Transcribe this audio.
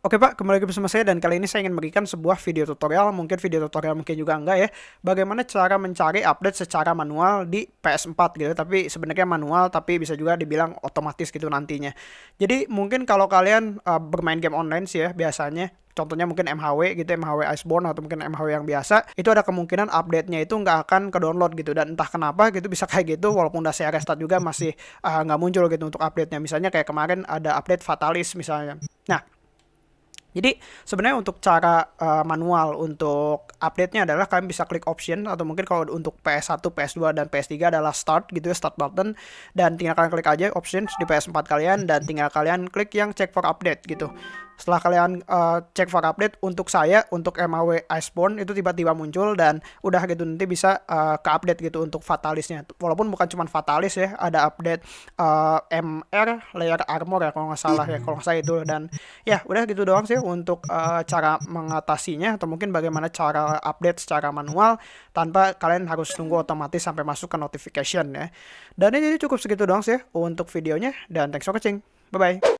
Oke Pak, kembali lagi bersama saya dan kali ini saya ingin memberikan sebuah video tutorial, mungkin video tutorial mungkin juga enggak ya, bagaimana cara mencari update secara manual di PS4 gitu, tapi sebenarnya manual tapi bisa juga dibilang otomatis gitu nantinya. Jadi mungkin kalau kalian uh, bermain game online sih ya biasanya, contohnya mungkin MHW gitu, MHW Iceborne atau mungkin MHW yang biasa, itu ada kemungkinan update-nya itu nggak akan ke download gitu dan entah kenapa gitu bisa kayak gitu walaupun udah saya restart juga masih uh, nggak muncul gitu untuk update-nya. Misalnya kayak kemarin ada update Fatalis misalnya. Nah, jadi sebenarnya untuk cara uh, manual untuk update-nya adalah kalian bisa klik option atau mungkin kalau untuk PS1, PS2 dan PS3 adalah start gitu ya, start button dan tinggal kalian klik aja options di PS4 kalian dan tinggal kalian klik yang check for update gitu. Setelah kalian uh, cek for update untuk saya untuk MAW Iceborne itu tiba-tiba muncul dan udah gitu nanti bisa uh, ke update gitu untuk fatalisnya. Walaupun bukan cuma fatalis ya, ada update uh, MR layer armor ya kalau nggak salah ya kalau nggak salah itu dan ya udah gitu doang sih untuk uh, cara mengatasinya atau mungkin bagaimana cara update secara manual tanpa kalian harus tunggu otomatis sampai masuk ke notification ya. Dan ini cukup segitu doang sih untuk videonya dan thanks for watching. Bye bye.